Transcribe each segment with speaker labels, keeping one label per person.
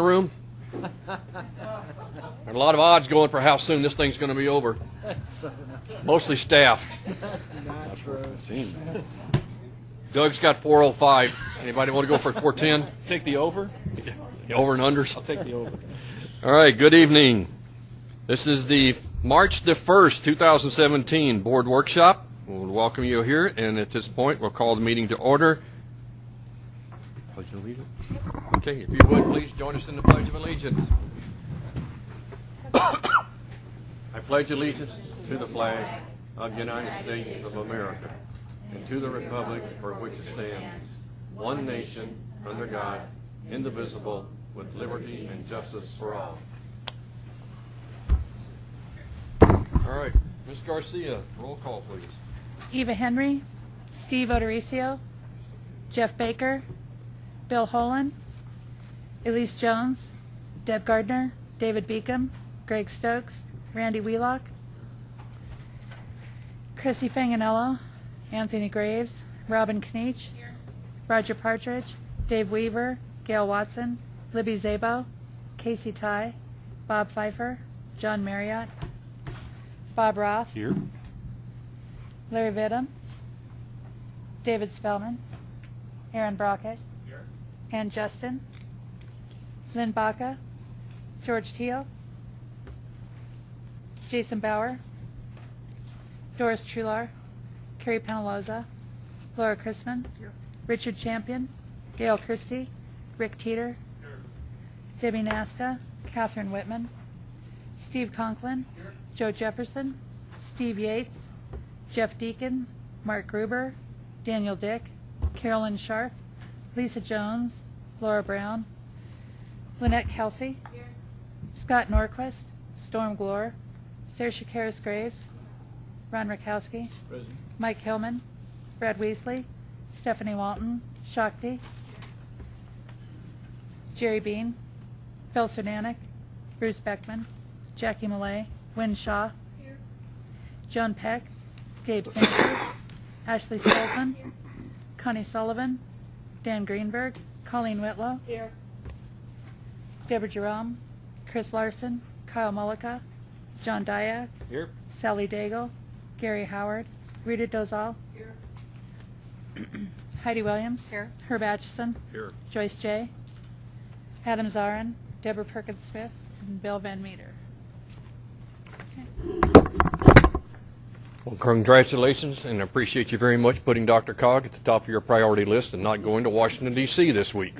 Speaker 1: room. There are a lot of odds going for how soon this thing's going to be over. Mostly staff. Doug's got 405. Anybody want to go for 410?
Speaker 2: Take the over?
Speaker 1: Over and unders?
Speaker 2: I'll take the over.
Speaker 1: All right, good evening. This is the March the 1st, 2017 Board Workshop. We'll welcome you here, and at this point, we'll call the meeting to order. Pledge allegiance. Okay, if you would, please join us in the Pledge of Allegiance. I pledge allegiance to the flag of the United States of America and to the republic for which it stands, one nation, under God, indivisible, with liberty and justice for all. All right, Ms. Garcia, roll call, please.
Speaker 3: Eva Henry, Steve O'Dorisio, Jeff Baker, Bill Holen, Elise Jones, Deb Gardner, David Beacom, Greg Stokes, Randy Wheelock, Chrissy Fanganello, Anthony Graves, Robin Kniech, Roger Partridge, Dave Weaver, Gail Watson, Libby Szabo, Casey Tighe, Bob Pfeiffer, John Marriott, Bob Roth,
Speaker 2: Here?
Speaker 3: Larry Vittum, David Spellman, Aaron Brockett, and Justin, Lynn Baca, George Teal, Jason Bauer, Doris Truhlar, Carrie Penaloza, Laura Chrisman, Richard Champion, Gail Christie, Rick Teeter, Debbie Nasta, Catherine Whitman, Steve Conklin, Joe Jefferson, Steve Yates, Jeff Deacon, Mark Gruber, Daniel Dick, Carolyn Sharp, Lisa Jones, Laura Brown, Lynette Kelsey, Scott Norquist, Storm Glore, Sarah Karis Graves, Ron Rakowski, Mike Hillman, Brad Wiesley, Stephanie Walton, Shakti, Jerry Bean, Phil Cernanec, Bruce Beckman, Jackie Millet, Wynn Shaw, Joan Peck, Gabe Sanford, Ashley Stolzmann, Connie Sullivan, Dan Greenberg, Colleen Whitlow, Here. Deborah Jerome, Chris Larson, Kyle Mullica, John Diak,
Speaker 2: Here?
Speaker 3: Sally Daigle, Gary Howard, Rita Dozal, Here. Heidi Williams, Here. Herb Atchison,
Speaker 1: Here.
Speaker 3: Joyce J. Adam Zarrin, Deborah Perkins Smith, and Bill Van Meter.
Speaker 1: Well, congratulations, and I appreciate you very much putting DRCOG at the top of your priority list and not going to Washington DC this week.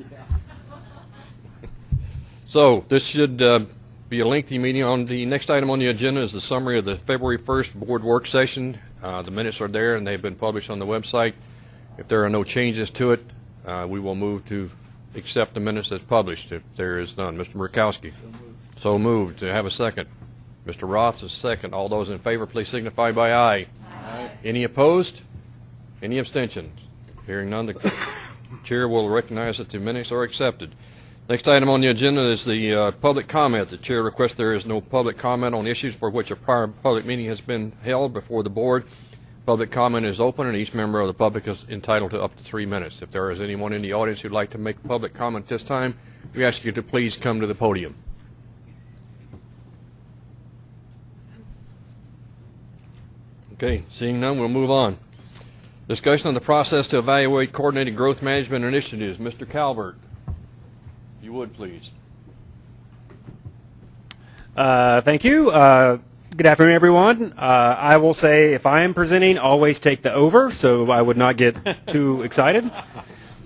Speaker 1: So this should uh, be a lengthy meeting. On the next item on the agenda is the summary of the February 1st board work session. Uh, The minutes are there and they've been published on the website. If there are no changes to it, uh, we will move to accept the minutes as published. If there is none, Mr. Murkowski. So moved. To have a second. Mr. Roth is second. All those in favor, please signify by aye. Any opposed? Any abstentions? Hearing none, the chair will recognize that the minutes are accepted. Next item on the agenda is the uh, public comment. The chair requests there is no public comment on issues for which a prior public meeting has been held before the board. Public comment is open, and each member of the public is entitled to up to three minutes. If there is anyone in the audience who'd like to make public comment this time, we ask you to please come to the podium. Okay, seeing none, we'll move on. Discussion on the process to evaluate coordinated growth management initiatives. Mr. Calvert, if you would, please.
Speaker 4: Uh, Thank you. Uh, Good afternoon, everyone. Uh, I will say, if I am presenting, always take the over, so I would not get too excited.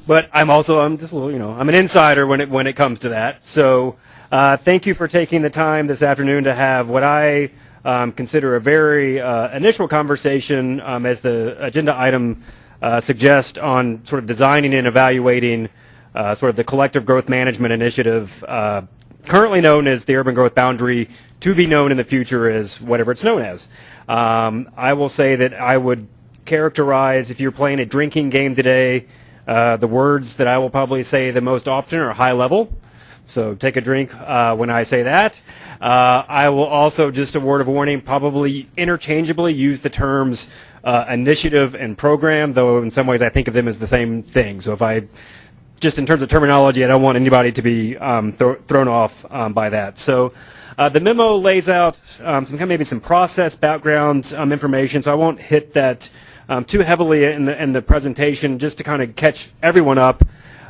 Speaker 4: But I'm also, I'm just a little, you know, I'm an insider when it when it comes to that. So, uh, thank you for taking the time this afternoon to have what I um, consider a very uh, initial conversation, um, as the agenda item uh, suggests, on sort of designing and evaluating uh, sort of the collective growth management initiative uh, currently known as the urban growth boundary, to be known in the future as whatever it's known as. Um, I will say that I would characterize, if you're playing a drinking game today, uh, the words that I will probably say the most often are high level. So take a drink uh, when I say that. Uh, I will also, just a word of warning, probably interchangeably use the terms uh, initiative and program, though in some ways I think of them as the same thing. So if I just in terms of terminology, I don't want anybody to be um, thro- thrown off um, by that. So uh, the memo lays out um, some kind of maybe some process background um, information. So I won't hit that um, too heavily in the in the presentation, just to kind of catch everyone up.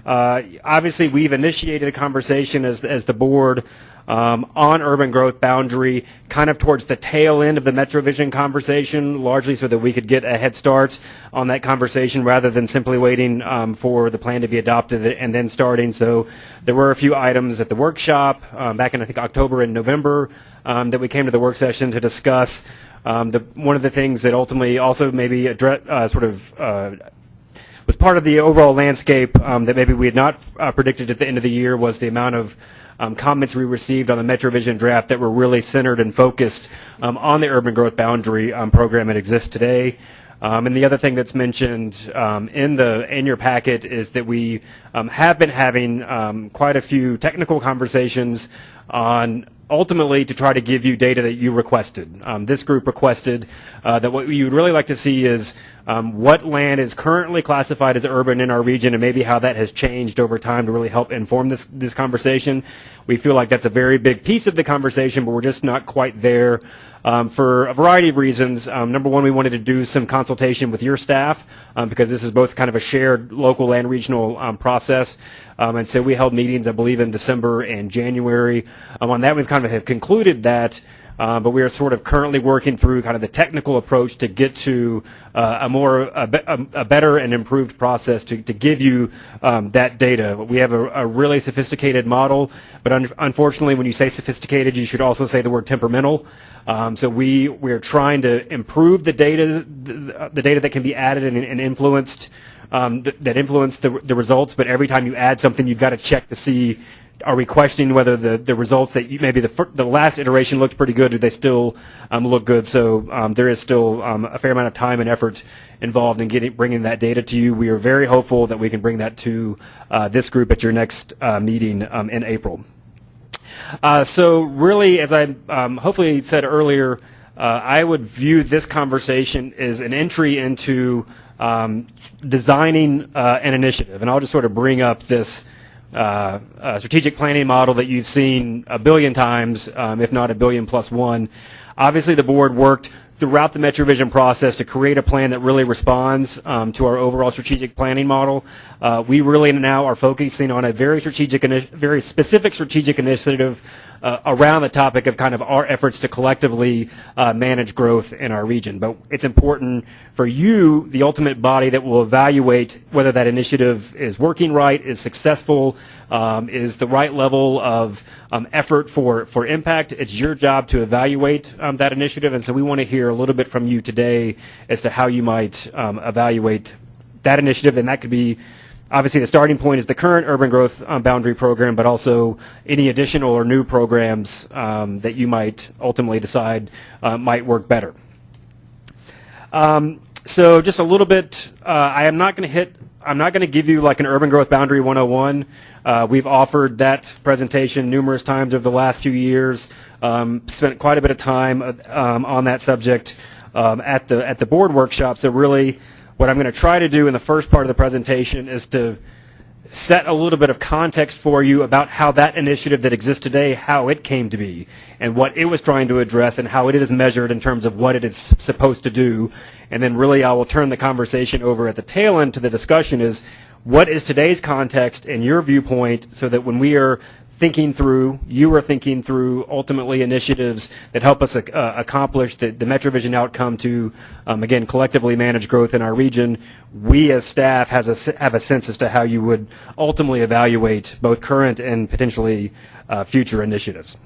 Speaker 4: Uh, obviously, we've initiated a conversation as as the board um, on urban growth boundary, kind of towards the tail end of the MetroVision conversation, largely so that we could get a head start on that conversation rather than simply waiting um, for the plan to be adopted and then starting. So there were a few items at the workshop um, back in I think October and November um, that we came to the work session to discuss. Um, the, one of the things that ultimately also maybe address, uh, sort of uh, was part of the overall landscape um, that maybe we had not uh, predicted at the end of the year was the amount of um, comments we received on the MetroVision draft that were really centered and focused um, on the urban growth boundary um, program that exists today. Um, and the other thing that's mentioned um, in the in your packet is that we have been having quite a few technical conversations on ultimately to try to give you data that you requested. Um, this group requested uh, that what you would really like to see is um, what land is currently classified as urban in our region and maybe how that has changed over time to really help inform this, this conversation. We feel like that's a very big piece of the conversation, but we're just not quite there um, for a variety of reasons. Um, number one, we wanted to do some consultation with your staff um, because this is both kind of a shared local and regional um, process. Um, and so we held meetings, I believe, in December and January. On that, we've kind of have concluded that uh, but we are sort of currently working through kind of the technical approach to get to uh, a more a, a, a better and improved process to, to give you um, that data. We have a, a really sophisticated model, but un- unfortunately, when you say sophisticated, you should also say the word temperamental. Um, so we we are trying to improve the data the, the data that can be added and, and influenced. Um, th- that influence the, the results, but every time you add something, you've got to check to see are we questioning whether the, the results that you, maybe the, the last iteration looked pretty good, do they still um, look good? So um, there is still um, a fair amount of time and effort involved in getting bringing that data to you. We are very hopeful that we can bring that to uh, this group at your next uh, meeting um, in April. Uh, so really, as I um, hopefully said earlier, uh, I would view this conversation as an entry into um, designing uh, an initiative. And I'll just sort of bring up this uh, uh, strategic planning model that you've seen a billion times, um, if not a billion plus one. Obviously, the board worked throughout the MetroVision process to create a plan that really responds um, to our overall strategic planning model. Uh, we really now are focusing on a very strategic, very specific strategic initiative uh, around the topic of kind of our efforts to collectively uh, manage growth in our region. But it's important for you, the ultimate body that will evaluate whether that initiative is working right, is successful, um, is the right level of um, effort for, for impact. It's your job to evaluate um, that initiative, and so we want to hear a little bit from you today as to how you might um, evaluate that initiative, and that could be obviously the starting point is the current urban growth um, boundary program, but also any additional or new programs um, that you might ultimately decide uh, might work better. Um, so just a little bit, uh, I am not going to hit, I'm not going to give you like an urban growth boundary 101. Uh, we've offered that presentation numerous times over the last few years, um, spent quite a bit of time uh, um, on that subject um, at the at the board workshop. So really, what I'm going to try to do in the first part of the presentation is to set a little bit of context for you about how that initiative that exists today, how it came to be, and what it was trying to address, and how it is measured in terms of what it is supposed to do. And then really I will turn the conversation over at the tail end to the discussion is what is today's context and your viewpoint so that when we are thinking through, you are thinking through ultimately initiatives that help us uh, accomplish the, the MetroVision outcome to, um, again, collectively manage growth in our region. We as staff has a, have a sense as to how you would ultimately evaluate both current and potentially uh, future initiatives.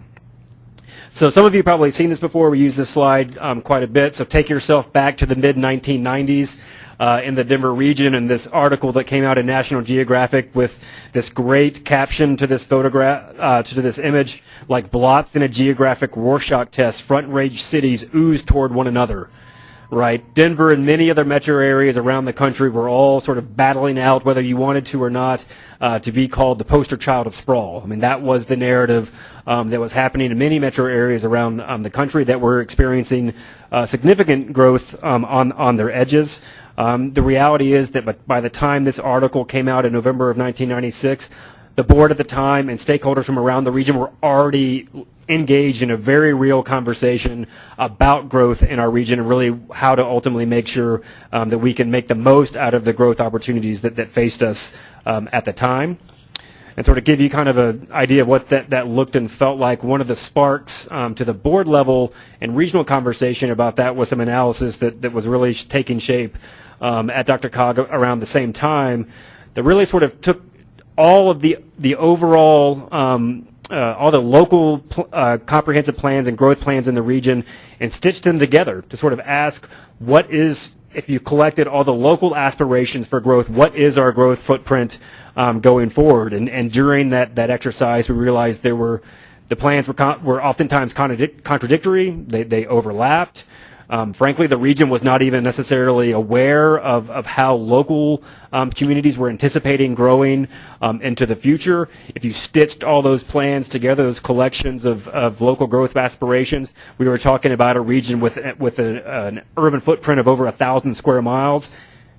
Speaker 4: So some of you probably seen this before. We use this slide um, quite a bit. So take yourself back to the mid 1990s uh, in the Denver region, and this article that came out in National Geographic with this great caption to this photograph uh, to this image, like blots in a geographic Rorschach test. Front range cities ooze toward one another right? Denver and many other metro areas around the country were all sort of battling out, whether you wanted to or not, uh, to be called the poster child of sprawl. I mean, that was the narrative um, that was happening in many metro areas around um, the country that were experiencing uh, significant growth um, on on their edges. Um, the reality is that by- by the time this article came out in November of 1996, the board at the time and stakeholders from around the region were already engaged in a very real conversation about growth in our region and really how to ultimately make sure um, that we can make the most out of the growth opportunities that, that faced us um, at the time and sort of give you kind of an idea of what that, that looked and felt like. One of the sparks um, to the board level and regional conversation about that was some analysis that, that was really taking shape um, at DRCOG around the same time that really sort of took all of the, the overall, um, uh, all the local pl- uh, comprehensive plans and growth plans in the region and stitched them together to sort of ask what is if you collected all the local aspirations for growth, what is our growth footprint um, going forward? And, and during that, that exercise, we realized there were the plans were, were oftentimes contradic- contradictory. They, they overlapped. Um, frankly, the region was not even necessarily aware of, of how local um, communities were anticipating growing um, into the future. If you stitched all those plans together, those collections of, of local growth aspirations, we were talking about a region with, with a, an urban footprint of over a thousand square miles.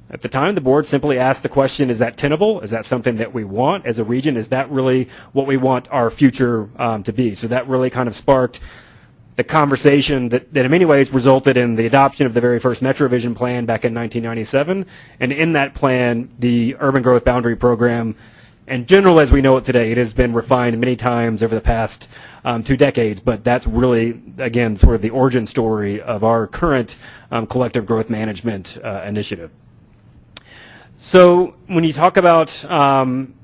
Speaker 4: At the time, the board simply asked the question, is that tenable? Is that something that we want as a region? Is that really what we want our future um, to be? So that really kind of sparked the conversation that, that in many ways resulted in the adoption of the very first MetroVision plan back in 1997. And in that plan, the Urban Growth Boundary Program, and general as we know it today, it has been refined many times over the past um, two decades, but that's really, again, sort of the origin story of our current um, collective growth management uh, initiative. So when you talk about um,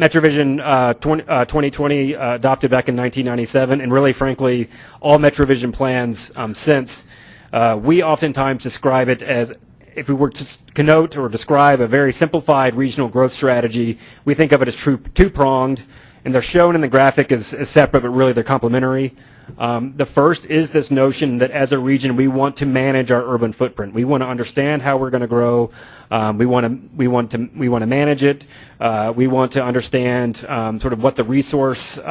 Speaker 4: MetroVision uh, 20, uh, 2020 uh, adopted back in 1997, and really, frankly, all MetroVision plans um, since, uh, we oftentimes describe it as if we were to connote or describe a very simplified regional growth strategy, we think of it as two-pronged, and they're shown in the graphic as, as separate, but really they're complementary. Um, the first is this notion that as a region, we want to manage our urban footprint. We want to understand how we're going to grow. Um, we want to we want to we want to manage it. Uh, we want to understand um, sort of what the resource uh,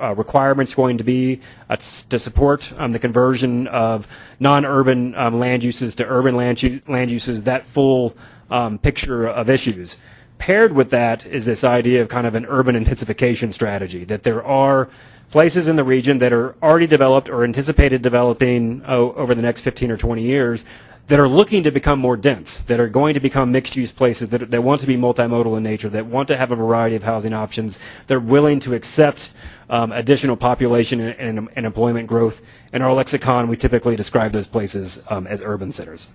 Speaker 4: uh, requirements going to be uh, to support um, the conversion of non-urban um, land uses to urban land, land uses. That full um, picture of issues. Paired with that is this idea of kind of an urban intensification strategy, that there are places in the region that are already developed or anticipated developing oh, over the next 15 or 20 years that are looking to become more dense, that are going to become mixed-use places, that, that want to be multimodal in nature, that want to have a variety of housing options, they're willing to accept um, additional population and, and, and employment growth. In our lexicon, we typically describe those places um, as urban centers.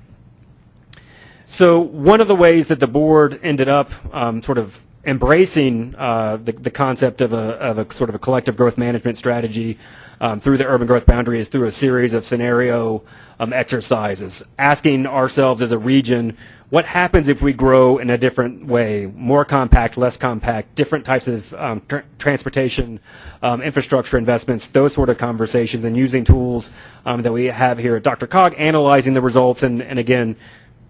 Speaker 4: So one of the ways that the board ended up um, sort of embracing uh, the, the concept of a, of a sort of a collective growth management strategy um, through the urban growth boundary is through a series of scenario um, exercises, asking ourselves as a region, what happens if we grow in a different way, more compact, less compact, different types of um, tr- transportation, um, infrastructure investments, those sort of conversations, and using tools um, that we have here at DRCOG, analyzing the results, and, and again,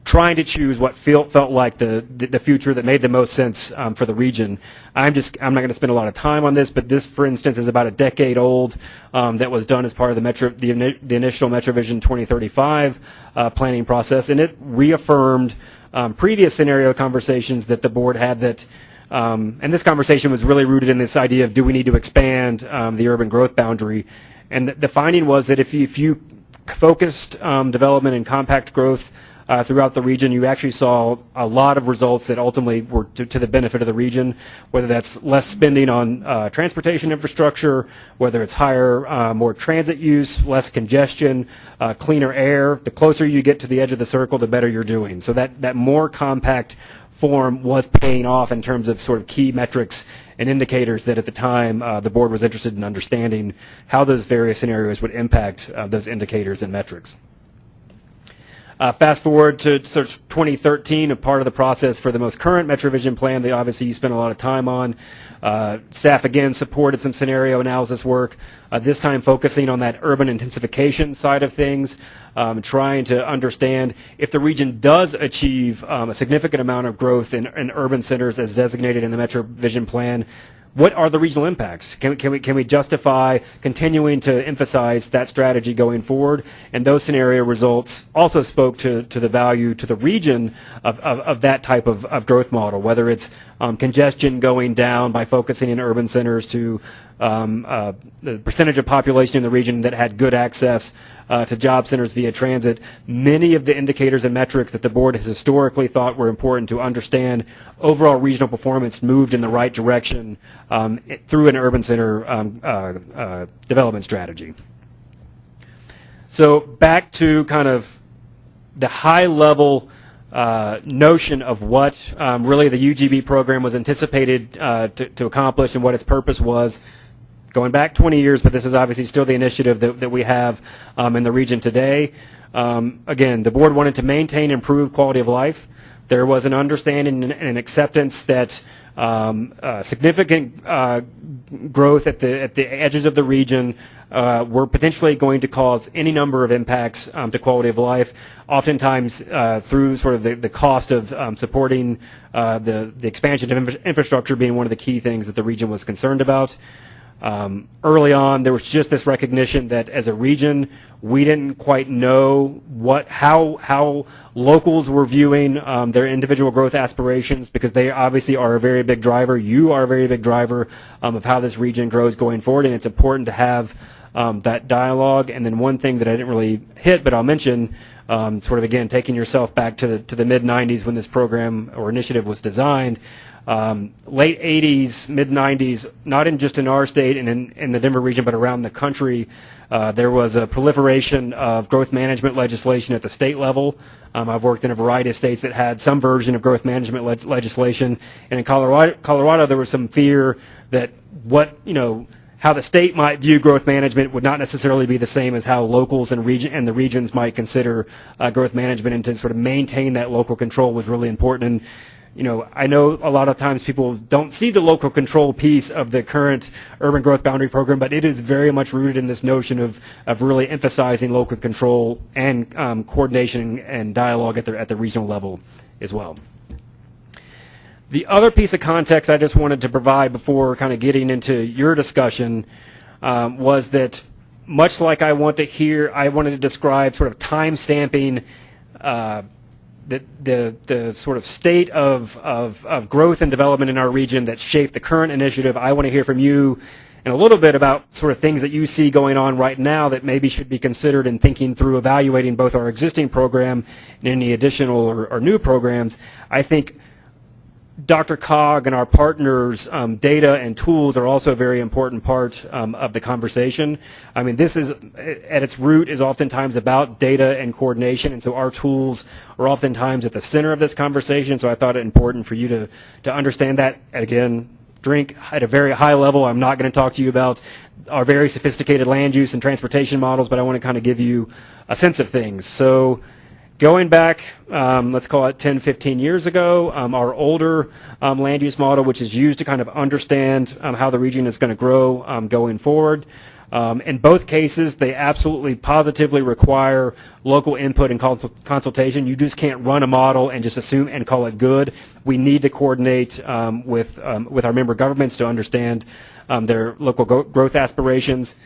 Speaker 4: trying to choose what feel, felt like the, the, the future that made the most sense um, for the region. I'm just I'm not going to spend a lot of time on this, but this, for instance, is about a decade old. Um, that was done as part of the Metro the, the initial MetroVision 2035 uh, planning process, and it reaffirmed um, previous scenario conversations that the board had that. Um, and this conversation was really rooted in this idea of do we need to expand um, the urban growth boundary? And the, the finding was that if you, if you focused um, development and compact growth uh, throughout the region, you actually saw a lot of results that ultimately were to, to the benefit of the region, whether that's less spending on uh, transportation infrastructure, whether it's higher, uh, more transit use, less congestion, uh, cleaner air. The closer you get to the edge of the circle, the better you're doing. So that, that more compact form was paying off in terms of sort of key metrics and indicators that at the time uh, the board was interested in understanding how those various scenarios would impact uh, those indicators and metrics. Uh, fast forward to of 2013, a part of the process for the most current MetroVision plan that obviously you spent a lot of time on. Uh, staff again supported some scenario analysis work, uh, this time focusing on that urban intensification side of things, um, trying to understand if the region does achieve um, a significant amount of growth in, in urban centers as designated in the MetroVision plan, what are the regional impacts? Can, can, we, can we justify continuing to emphasize that strategy going forward? And those scenario results also spoke to, to the value to the region of, of, of that type of, of growth model, whether it's um, congestion going down by focusing in urban centers to um, uh, the percentage of population in the region that had good access uh, to job centers via transit. Many of the indicators and metrics that the board has historically thought were important to understand overall regional performance moved in the right direction um, through an urban center um, uh, uh, development strategy. So back to kind of the high level uh, notion of what um, really the UGB program was anticipated uh, to, to accomplish and what its purpose was going back 20 years, but this is obviously still the initiative that, that we have um, in the region today. Um, again, the board wanted to maintain improved quality of life. There was an understanding and an acceptance that um, uh, significant uh, growth at the at the edges of the region uh, were potentially going to cause any number of impacts um, to quality of life. Oftentimes, uh, through sort of the, the cost of um, supporting uh, the the expansion of infrastructure being one of the key things that the region was concerned about. Um, early on, there was just this recognition that as a region, we didn't quite know what how how locals were viewing um, their individual growth aspirations because they obviously are a very big driver. You are a very big driver um, of how this region grows going forward, and it's important to have um, that dialogue. And then one thing that I didn't really hit, but I'll mention, um, sort of again taking yourself back to the to the mid '90s when this program or initiative was designed um, late 80s, mid 90s, not in just in our state and in, in the Denver region, but around the country, uh, there was a proliferation of growth management legislation at the state level. Um, I've worked in a variety of states that had some version of growth management leg- legislation, and in Colorado, Colorado, there was some fear that what you know how the state might view growth management would not necessarily be the same as how locals and region and the regions might consider uh, growth management, and to sort of maintain that local control was really important. And you know, I know a lot of times people don't see the local control piece of the current urban growth boundary program, but it is very much rooted in this notion of, of really emphasizing local control and um, coordination and dialogue at the, at the regional level as well. The other piece of context I just wanted to provide before kind of getting into your discussion um, was that much like I want to hear, I wanted to describe sort of time stamping uh, the, the, the sort of state of, of, of growth and development in our region that shaped the current initiative. I want to hear from you and a little bit about sort of things that you see going on right now that maybe should be considered in thinking through evaluating both our existing program and any additional or, or new programs. I think DRCOG and our partners' um, data and tools are also a very important part um, of the conversation. I mean, this is, at its root, is oftentimes about data and coordination, and so our tools are oftentimes at the center of this conversation, so I thought it important for you to, to understand that. And again, drink at a very high level. I'm not going to talk to you about our very sophisticated land use and transportation models, but I want to kind of give you a sense of things. So Going back, um, let's call it 10, 15 years ago, um, our older um, land use model, which is used to kind of understand um, how the region is going to grow um, going forward. Um, in both cases, they absolutely positively require local input and consul- consultation. You just can't run a model and just assume and call it good. We need to coordinate with with our member governments to understand their local growth aspirations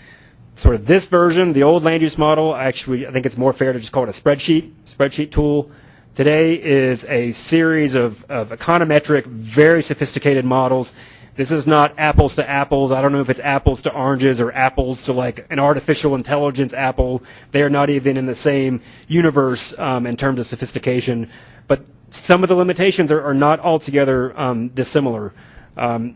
Speaker 4: sort of this version, the old land use model, actually, I think it's more fair to just call it a spreadsheet, spreadsheet tool. Today is a series of, of econometric, very sophisticated models. This is not apples to apples. I don't know if it's apples to oranges or apples to like an artificial intelligence apple. They are not even in the same universe um, in terms of sophistication. But some of the limitations are, are not altogether um, dissimilar. Um,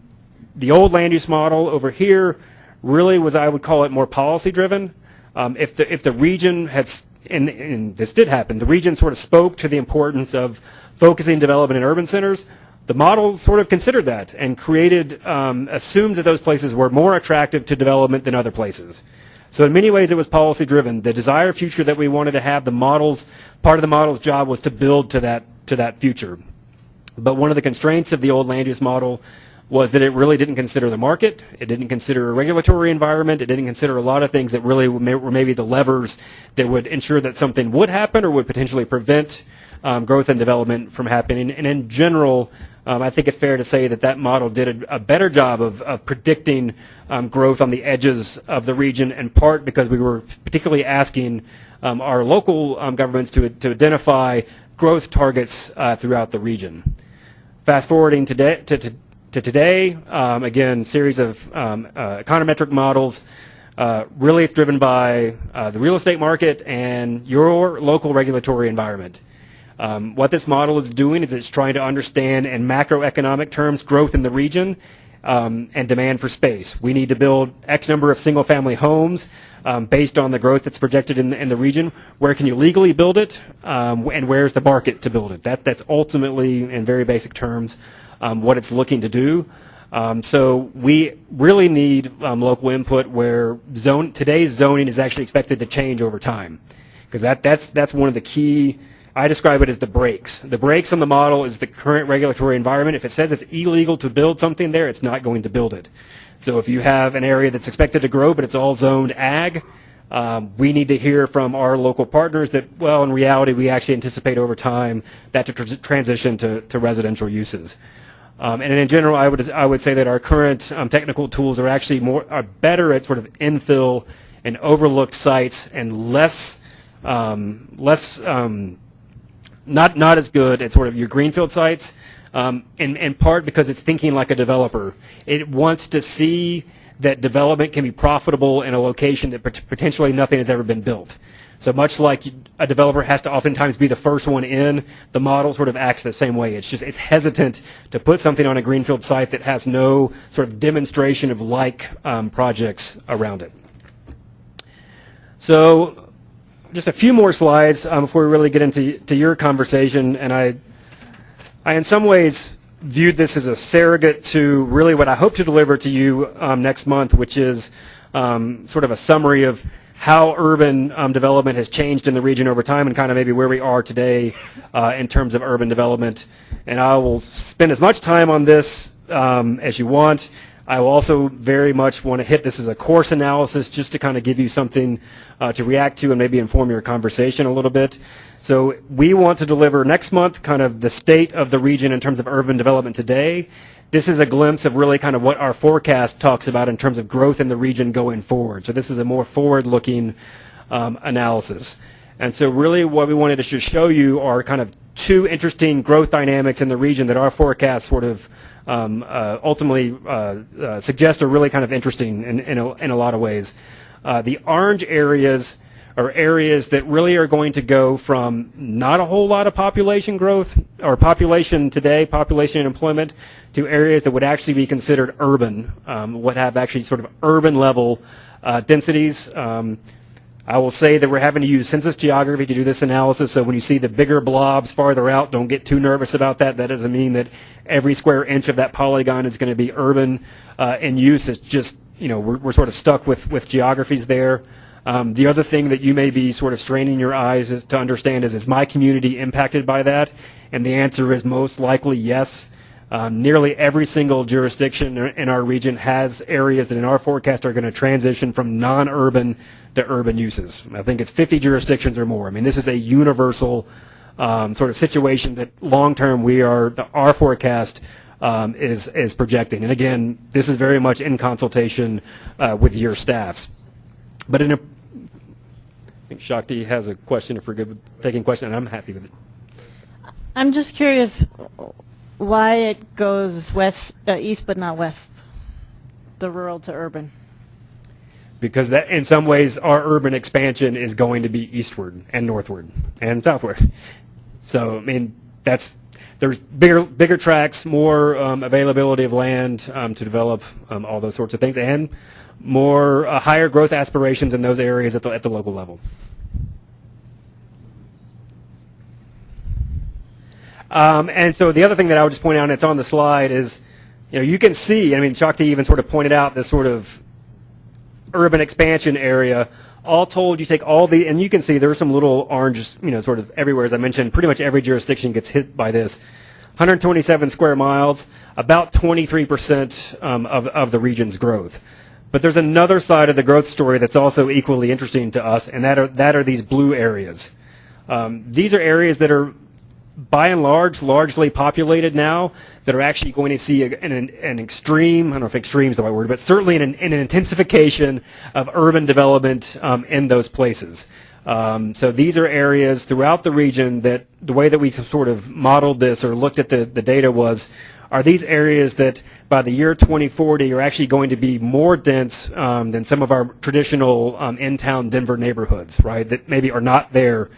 Speaker 4: the old land use model over here really was, I would call it more policy driven. Um, if the if the region had, and, and this did happen, the region sort of spoke to the importance of focusing development in urban centers. The model sort of considered that and created, um, assumed that those places were more attractive to development than other places. So in many ways, it was policy driven. The desired future that we wanted to have, the models, part of the model's job was to build to that to that future. But one of the constraints of the old land use model was that it really didn't consider the market. It didn't consider a regulatory environment. It didn't consider a lot of things that really were maybe the levers that would ensure that something would happen or would potentially prevent um, growth and development from happening. And in general, Um, I think it's fair to say that that model did a, a better job of, of predicting um, growth on the edges of the region, in part because we were particularly asking um, our local um, governments to, to identify growth targets uh, throughout the region. Fast forwarding today, to, to, to today, um, again, series of um, uh, econometric models. Uh, really, it's driven by uh, the real estate market and your local regulatory environment. Um, what this model is doing is it's trying to understand in macroeconomic terms growth in the region um, and demand for space. We need to build X number of single-family homes um, based on the growth that's projected in the, in the region. Where can you legally build it, um, and where's the market to build it? That, that's ultimately, in very basic terms, um, what it's looking to do. Um, so we really need um, local input where zone, today's zoning is actually expected to change over time. Because that, that's, that's one of the key, I describe it as the brakes. The brakes on the model is the current regulatory environment. If it says it's illegal to build something there, it's not going to build it. So if you have an area that's expected to grow, but it's all zoned ag, um, we need to hear from our local partners that, well, in reality, we actually anticipate over time that to tr- transition to, to residential uses. Um, and in general, I would I would say that our current um, technical tools are actually more are better at sort of infill and overlooked sites and less um, less um, not not as good at sort of your greenfield sites. Um, in, in part because it's thinking like a developer. It wants to see that development can be profitable in a location that pot- potentially nothing has ever been built. So much like a developer has to oftentimes be the first one in, the model sort of acts the same way. It's just it's hesitant to put something on a greenfield site that has no sort of demonstration of like um, projects around it. So just a few more slides um, before we really get into to your conversation, and I, I in some ways viewed this as a surrogate to really what I hope to deliver to you um, next month, which is um, sort of a summary of how urban um, development has changed in the region over time and kind of maybe where we are today uh, in terms of urban development. And I will spend as much time on this um, as you want. I will also very much want to hit this as a course analysis just to kind of give you something uh, to react to and maybe inform your conversation a little bit. So we want to deliver next month kind of the state of the region in terms of urban development today. This is a glimpse of really kind of what our forecast talks about in terms of growth in the region going forward. So this is a more forward-looking um, analysis. And so really what we wanted to show you are kind of two interesting growth dynamics in the region that our forecast sort of um, uh, ultimately uh, uh, suggest are really kind of interesting in, in, a, in a lot of ways. Uh, the orange areas are areas that really are going to go from not a whole lot of population growth or population today, population and employment, to areas that would actually be considered urban, um, would have actually sort of urban level uh, densities. Um, I will say that we're having to use census geography to do this analysis, so when you see the bigger blobs farther out, don't get too nervous about that. That doesn't mean that every square inch of that polygon is going to be urban uh, in use. It's just, you know, we're, we're sort of stuck with, with geographies there. Um, the other thing that you may be sort of straining your eyes is to understand is, is my community impacted by that? And the answer is most likely yes. Um, nearly every single jurisdiction in our region has areas that in our forecast are going to transition from non-urban to urban uses. I think it's 50 jurisdictions or more. I mean, this is a universal um, sort of situation that long-term we are, our forecast um, is, is projecting. And again, this is very much in consultation uh, with your staffs. But in a, I think Shakti has a question, if we're good with taking questions, and I'm happy with it.
Speaker 2: I'm just curious why it goes west, uh, east but not west, the rural to urban.
Speaker 4: Because that, in some ways, our urban expansion is going to be eastward and northward and southward. So, I mean, that's, there's bigger, bigger tracks, more um, availability of land um, to develop um, all those sorts of things, and more uh, higher growth aspirations in those areas at the, at the local level. Um, and so the other thing that I would just point out, and it's on the slide, is you know you can see. I mean, Shakti even sort of pointed out this sort of urban expansion area. All told, you take all the, and you can see there are some little oranges, you know, sort of everywhere. As I mentioned, pretty much every jurisdiction gets hit by this. 127 square miles, about 23% um, of, of the region's growth. But there's another side of the growth story that's also equally interesting to us, and that are, that are these blue areas. Um, these are areas that are by and large, largely populated now, that are actually going to see a- an, an extreme, I don't know if extreme is the right word, but certainly an, an intensification of urban development um, in those places. Um, so these are areas throughout the region that the way that we sort of modeled this or looked at the, the data was, are these areas that by the year 2040 are actually going to be more dense um, than some of our traditional um, in-town Denver neighborhoods, right, that maybe are not there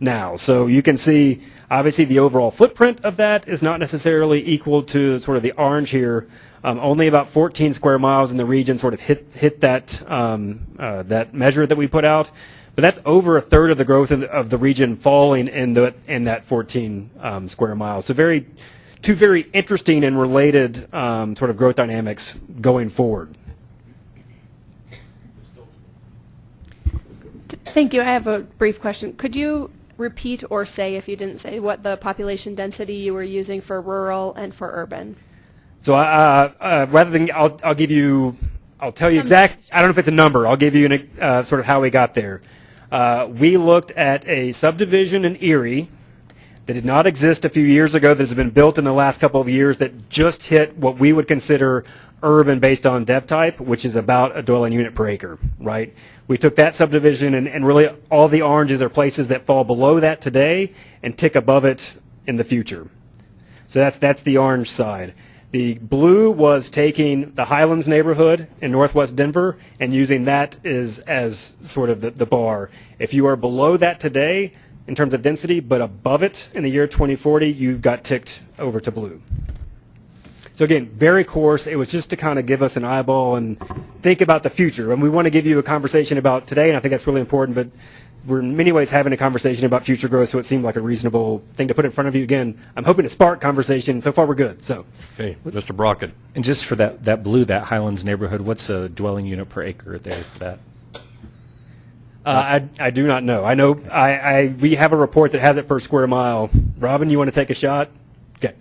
Speaker 4: now. So you can see, obviously, the overall footprint of that is not necessarily equal to sort of the orange here. Um, only about 14 square miles in the region sort of hit hit that um, uh, that measure that we put out. But that's over a third of the growth of the, of the region falling in the in that 14 um, square miles. So very two very interesting and related um, sort of growth dynamics going forward.
Speaker 5: Thank you. I have a brief question. Could you repeat or say, if you didn't say, what the population density you were using for rural and for urban?
Speaker 4: So uh, uh, rather than, I'll, I'll give you, I'll tell you exact, I don't know if it's a number, I'll give you an, uh, sort of how we got there. Uh, we looked at a subdivision in Erie that did not exist a few years ago that has been built in the last couple of years that just hit what we would consider urban based on dev type, which is about a dwelling unit per acre, right? We took that subdivision and, and really all the oranges are places that fall below that today and tick above it in the future. So that's that's the orange side. The blue was taking the Highlands neighborhood in northwest Denver and using that as as sort of the, the bar. If you are below that today in terms of density, but above it in the year 2040, you got ticked over to blue. So again, very coarse. It was just to kind of give us an eyeball and think about the future. And we want to give you a conversation about today, and I think that's really important, but we're in many ways having a conversation about future growth, so it seemed like a reasonable thing to put in front of you. Again, I'm hoping to spark conversation. So far, we're good. So
Speaker 1: Okay, Mr. Brockett.
Speaker 6: And just for that, that blue, that Highlands neighborhood, what's a dwelling unit per acre there for that?
Speaker 4: Uh, I, I do not know. I know I, I we have a report that has it per square mile. Robin, you want to take a shot? Okay.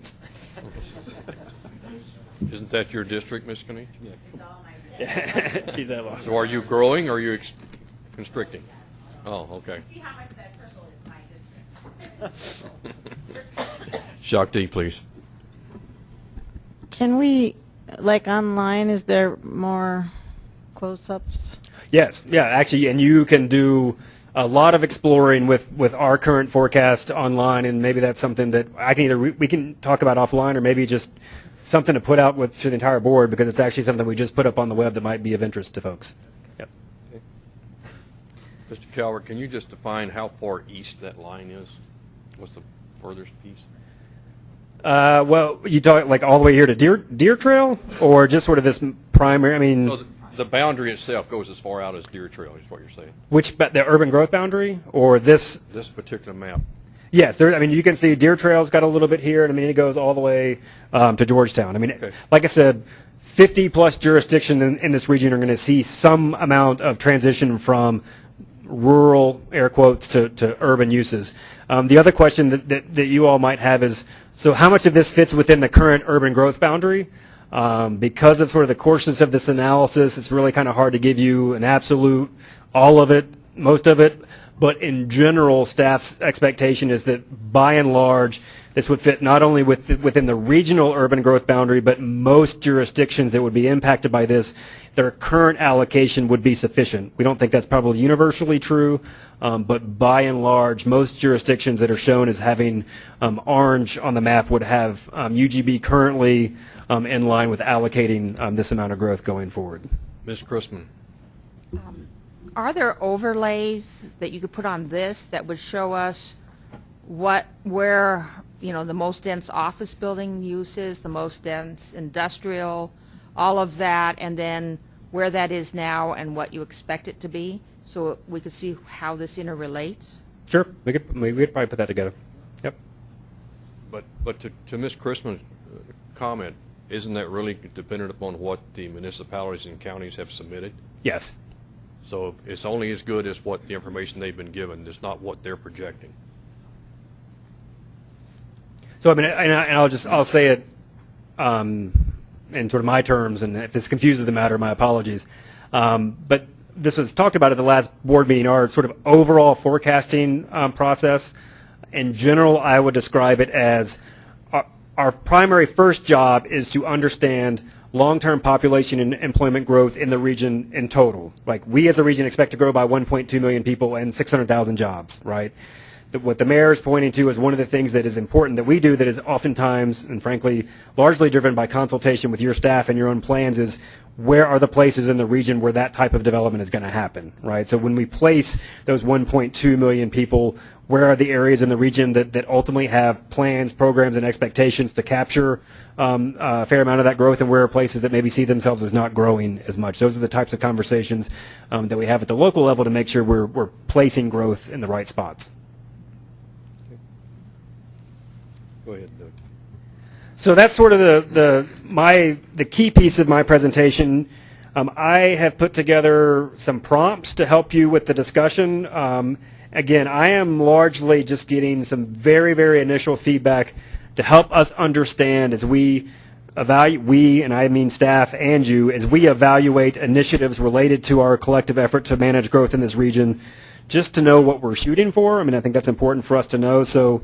Speaker 1: Isn't that your district, Ms. Kanish?
Speaker 4: She's that long.
Speaker 1: So are you growing or are you ex- constricting? Oh, okay.
Speaker 7: See how much that purple is my district.
Speaker 1: Shakti, please.
Speaker 2: Can we, like online, is there more close-ups?
Speaker 4: Yes, yeah, actually, and you can do a lot of exploring with, with our current forecast online, and maybe that's something that I can either, we can talk about offline, or maybe just something to put out with, to the entire board, because it's actually something we just put up on the web that might be of interest to folks. Yep.
Speaker 1: Mr. Calvert, can you just define how far east that line is? What's the furthest piece?
Speaker 4: Uh, well, you talk like all the way here to Deer, Deer Trail, or just sort of this primary, I mean,
Speaker 1: So the- the boundary itself goes as far out as Deer Trail, is what you're saying?
Speaker 4: which, the urban growth boundary, or this,
Speaker 1: This particular map?
Speaker 4: Yes, there. I mean, you can see Deer Trail's got a little bit here, and I mean, it goes all the way um, to Georgetown. I mean,
Speaker 1: Okay.
Speaker 4: like I said, 50 plus jurisdictions in, in this region are going to see some amount of transition from rural air quotes to, to urban uses. Um, the other question that, that, that you all might have is, so how much of this fits within the current urban growth boundary? Um, because of sort of the coarseness of this analysis, it's really kind of hard to give you an absolute, all of it, most of it. But in general, staff's expectation is that by and large, this would fit not only with, within the regional urban growth boundary, but most jurisdictions that would be impacted by this, their current allocation would be sufficient. We don't think that's probably universally true, um, but by and large, most jurisdictions that are shown as having um, orange on the map would have um, UGB currently um, in line with allocating um, this amount of growth going forward.
Speaker 1: Ms. Chrisman?
Speaker 7: Are there overlays that you could put on this that would show us what, where, you know, the most dense office building use is, the most dense industrial, all of that, and then where that is now and what you expect it to be? So we could see how this interrelates?
Speaker 4: Sure, we could, we could probably put that together. Yep.
Speaker 1: But, but to, to Ms. Chrisman's uh, comment, isn't that really dependent upon what the municipalities and counties have submitted?
Speaker 4: Yes.
Speaker 1: So it's only as good as what the information they've been given, it's not what they're projecting.
Speaker 4: So I mean, and, I, and I'll just I'll say it um, in sort of my terms, and if this confuses the matter, my apologies. Um, but this was talked about at the last board meeting. Our sort of overall forecasting um, process in general, I would describe it as our, primary first job is to understand long-term population and employment growth in the region in total. Like we as a region expect to grow by 1.2 million people and 600,000 jobs, right? The, what the mayor is pointing to is one of the things that is important that we do that is oftentimes and frankly largely driven by consultation with your staff and your own plans is where are the places in the region where that type of development is going to happen, right? So when we place those 1.2 million people, where are the areas in the region that, that ultimately have plans, programs, and expectations to capture um, a fair amount of that growth, and where are places that maybe see themselves as not growing as much? Those are the types of conversations um, that we have at the local level to make sure we're, we're placing growth in the right spots.
Speaker 1: Go ahead, Doug.
Speaker 4: So that's sort of the, the my the key piece of my presentation. Um, I have put together some prompts to help you with the discussion. Again, I am largely just getting some very very initial feedback to help us understand as we evaluate we and I mean staff and you as we evaluate initiatives related to our collective effort to manage growth in this region. Just to know what we're shooting for. I mean, I think that's important for us to know. So.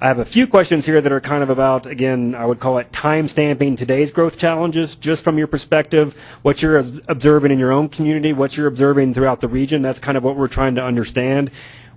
Speaker 4: I have a few questions here that are kind of about, again, I would call it time stamping today's growth challenges, just from your perspective, what you're observing in your own community, what you're observing throughout the region. That's kind of what we're trying to understand.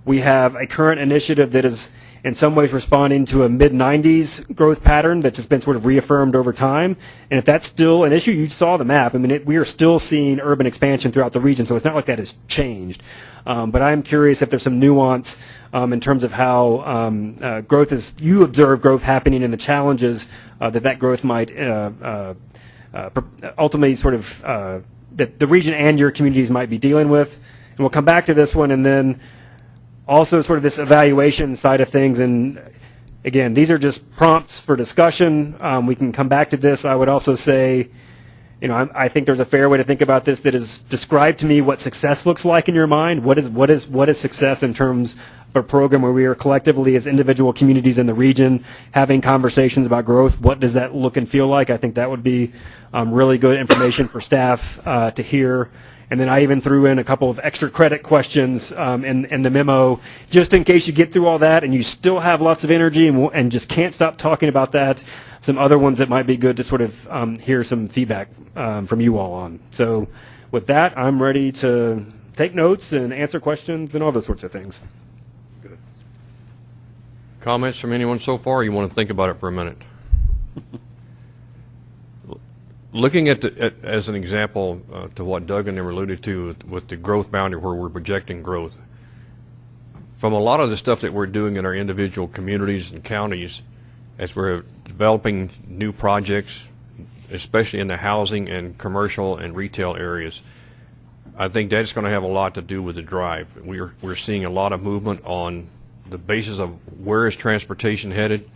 Speaker 4: We have a current initiative that is in some ways responding to a mid-90s growth pattern that's just been sort of reaffirmed over time. And if that's still an issue, you saw the map. I mean, it, we are still seeing urban expansion throughout the region, so it's not like that has changed. Um, but I'm curious if there's some nuance um, in terms of how um, uh, growth is, you observe growth happening and the challenges uh, that that growth might uh, uh, uh, ultimately sort of, uh, that the region and your communities might be dealing with. And we'll come back to this one and then also sort of this evaluation side of things. And again, these are just prompts for discussion. Um, we can come back to this. I would also say, you know, I, I think there's a fair way to think about this that is describe to me what success looks like in your mind. What is what is what is success in terms of a program where we are collectively as individual communities in the region having conversations about growth? What does that look and feel like? I think that would be um, really good information for staff uh, to hear. And then I even threw in a couple of extra credit questions um, in, in the memo, just in case you get through all that and you still have lots of energy and, and just can't stop talking about that. Some other ones that might be good to sort of um, hear some feedback um, from you all on. So with that, I'm ready to take notes and answer questions and all those sorts of things. Good.
Speaker 1: Comments from anyone so far? or You want to think about it for a minute? Looking at, the, at as an example uh, to what Doug and them alluded to with, with the growth boundary where we're projecting growth, from a lot of the stuff that we're doing in our individual communities and counties, as we're developing new projects, especially in the housing and commercial and retail areas, I think that's going to have a lot to do with the drive. We're, we're seeing a lot of movement on the basis of where is transportation headed.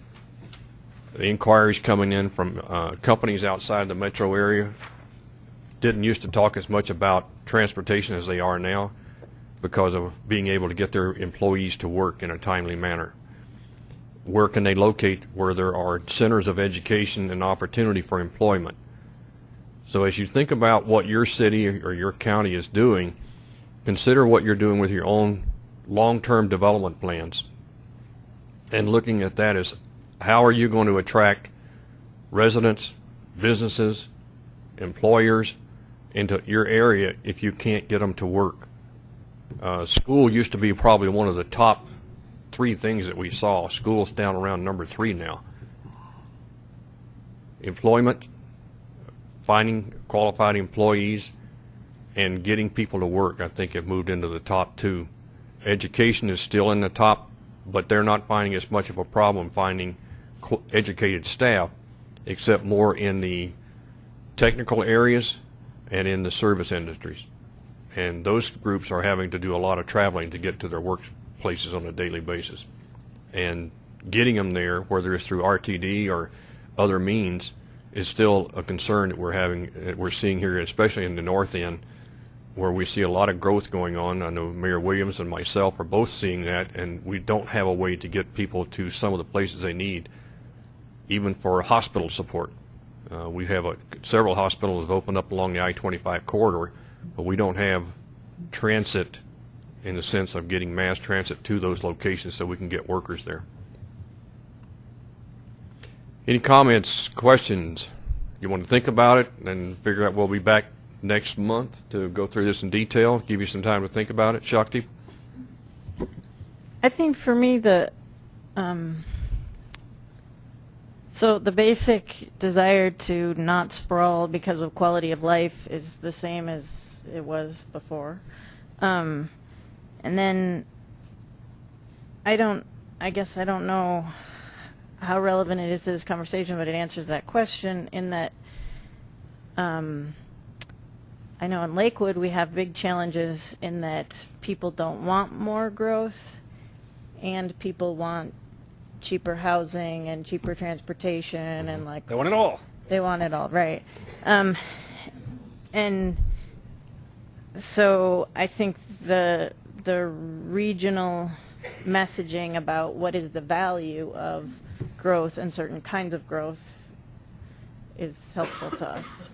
Speaker 1: The inquiries coming in from uh, companies outside the metro area didn't used to talk as much about transportation as they are now because of being able to get their employees to work in a timely manner. Where can they locate where there are centers of education and opportunity for employment? So as you think about what your city or your county is doing, consider what you're doing with your own long-term development plans. And looking at that as how are you going to attract residents, businesses, employers into your area if you can't get them to work? Uh, school used to be probably one of the top three things that we saw. School's down around number three now. Employment, finding qualified employees, and getting people to work, I think, have moved into the top two. Education is still in the top, but they're not finding as much of a problem finding educated staff, except more in the technical areas and in the service industries. And those groups are having to do a lot of traveling to get to their workplaces on a daily basis. And getting them there, whether it's through RTD or other means, is still a concern that we're having, that we're seeing here, especially in the north end, where we see a lot of growth going on. I know Mayor Williams and myself are both seeing that, and we don't have a way to get people to some of the places they need, even for hospital support. Uh, we have a, several hospitals have opened up along the I-25 corridor, but we don't have transit in the sense of getting mass transit to those locations so we can get workers there. Any comments, questions? You want to think about it and figure out, we'll be back next month to go through this in detail, give you some time to think about it. Shakti?
Speaker 2: I think for me, the, um, so the basic desire to not sprawl because of quality of life is the same as it was before. Um, and then I don't, I guess I don't know how relevant it is to this conversation, but it answers that question in that um, I know in Lakewood we have big challenges in that people don't want more growth and people want cheaper housing and cheaper transportation and like
Speaker 4: They want it all.
Speaker 2: they want it all, right. Um, and so I think the, the regional messaging about what is the value of growth and certain kinds of growth is helpful to us.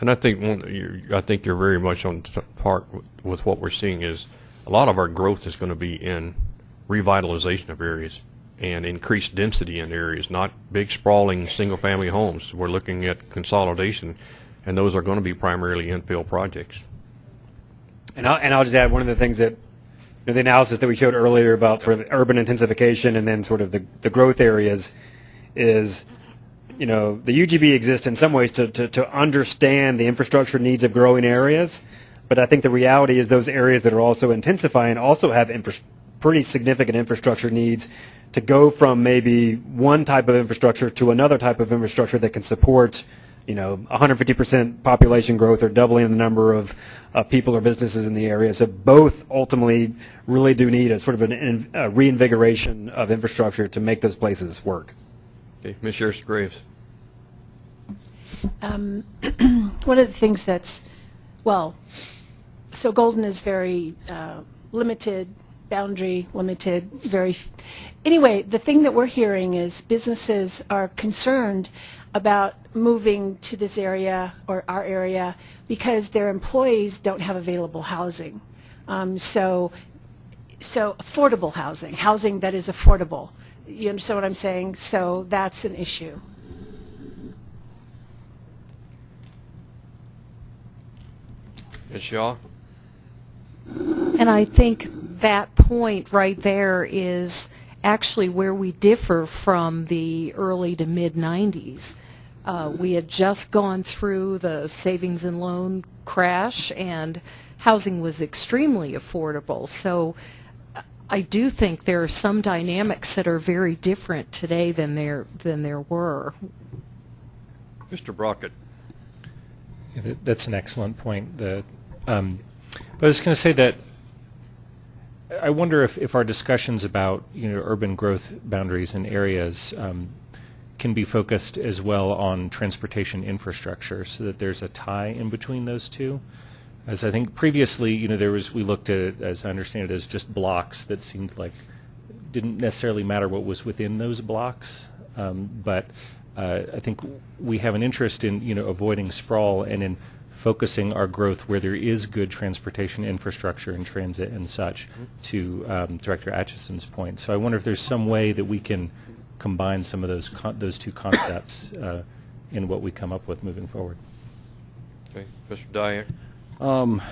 Speaker 1: And I think one, you, I think you're very much on t- part with, with what we're seeing is a lot of our growth is going to be in revitalization of areas and increased density in areas, not big sprawling single-family homes. We're looking at consolidation, and those are going to be primarily infill projects.
Speaker 4: And I'll, and I'll just add one of the things that, you know, the analysis that we showed earlier about sort of urban intensification and then sort of the, the growth areas is, you know, the UGB exists in some ways to, to, to understand the infrastructure needs of growing areas. But I think the reality is those areas that are also intensifying also have infra- pretty significant infrastructure needs to go from maybe one type of infrastructure to another type of infrastructure that can support, you know, 150% population growth or doubling the number of uh, people or businesses in the area. So both ultimately really do need a sort of an in, a reinvigoration of infrastructure to make those places work.
Speaker 1: Okay, Ms. Charis-Graves.
Speaker 8: Um, one of the things that's, well, so Golden is very uh, limited, boundary limited, very, anyway, the thing that we're hearing is businesses are concerned about moving to this area or our area because their employees don't have available housing. Um, so, so affordable housing, housing that is affordable. You understand what I'm saying? So that's an issue.
Speaker 1: Ms. Shaw?
Speaker 9: And I think that point right there is actually where we differ from the early to mid-90s. Uh, we had just gone through the savings and loan crash, and housing was extremely affordable. So uh, I do think there are some dynamics that are very different today than there than there were.
Speaker 1: Mr. Brockett?
Speaker 6: Yeah, that- That's an excellent point. The, um, but I was going to say that I wonder if, if our discussions about you know urban growth boundaries and areas um, can be focused as well on transportation infrastructure, so that there's a tie in between those two. As I think previously, you know, there was we looked at it, as I understand it, as just blocks that seemed like didn't necessarily matter what was within those blocks, um, but uh, I think we have an interest in you know avoiding sprawl and in focusing our growth where there is good transportation infrastructure and transit and such. To um, Director Atchison's point, so I wonder if there's some way that we can combine some of those con- those two concepts uh, in what we come up with moving forward.
Speaker 1: Okay, Mr. Diak?
Speaker 10: Um,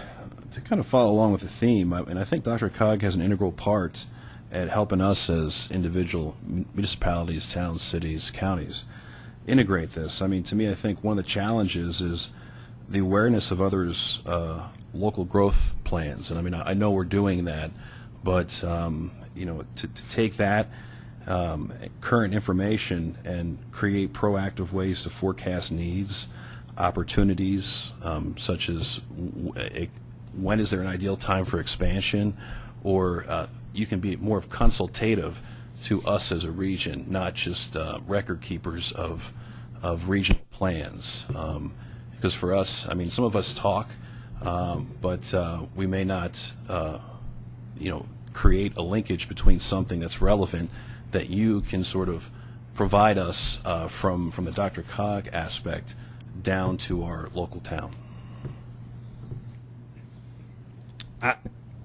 Speaker 10: to kind of follow along with the theme, I- and I think DRCOG has an integral part at helping us as individual municipalities, towns, cities, counties integrate this. I mean, to me, I think one of the challenges is the awareness of others' uh, local growth plans. And I mean, I I know we're doing that, but um, you know, to, to take that um, current information and create proactive ways to forecast needs, opportunities, um, such as when is there an ideal time for expansion, or uh, you can be more of consultative to us as a region, not just uh, record keepers of of regional plans. Um, because for us, I mean, some of us talk, um, but uh, we may not, uh, you know, create a linkage between something that's relevant that you can sort of provide us uh, from from the DRCOG aspect down to our local town.
Speaker 4: I,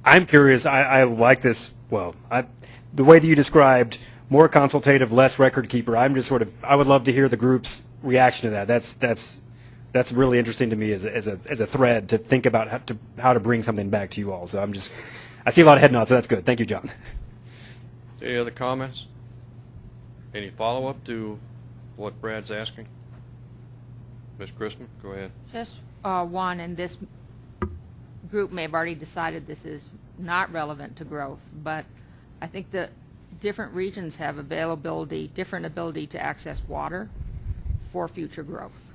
Speaker 4: I'm curious. I, I like this. Well, I, the way that you described more consultative, less record keeper. I'm just sort of. I would love to hear the group's reaction to that. That's that's that's really interesting to me as a, as a as a thread to think about how to how to bring something back to you all. So I'm just. I see a lot of head nods, so that's good. Thank you, John.
Speaker 1: Any other comments? Any follow-up to what Brad's asking? Ms. Chrisman, go ahead.
Speaker 7: Just uh, one, and this group may have already decided this is not relevant to growth, but I think that different regions have availability, different ability to access water for future growth.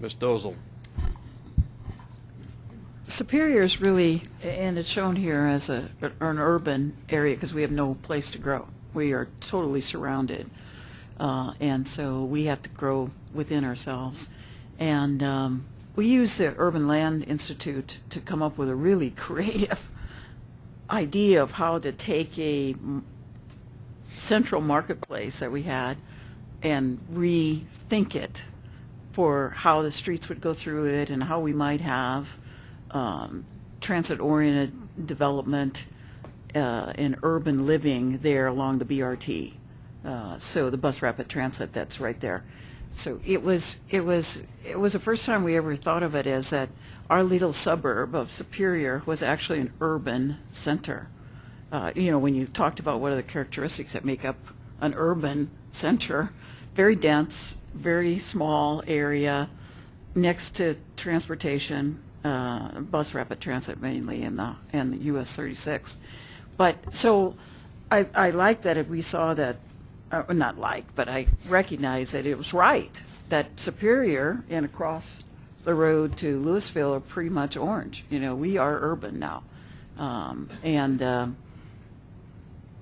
Speaker 1: Ms. Dozel.
Speaker 11: Superior is really, and it's shown here as a, an urban area because we have no place to grow. We are totally surrounded. Uh, and so we have to grow within ourselves. And um, we use the Urban Land Institute to come up with a really creative idea of how to take a central marketplace that we had and rethink it for how the streets would go through it and how we might have um, transit-oriented development uh, and urban living there along the BRT. Uh, so the bus rapid transit that's right there. So it was it was it was the first time we ever thought of it as that our little suburb of Superior was actually an urban center. Uh, you know, when you talked about what are the characteristics that make up an urban center, very dense, very small area, next to transportation, uh, bus rapid transit mainly in the in the US 36. But so I, I like that if we saw that, uh, not like, but I recognize that it was right that Superior and across the road to Louisville are pretty much orange. You know, we are urban now, um, and. Um,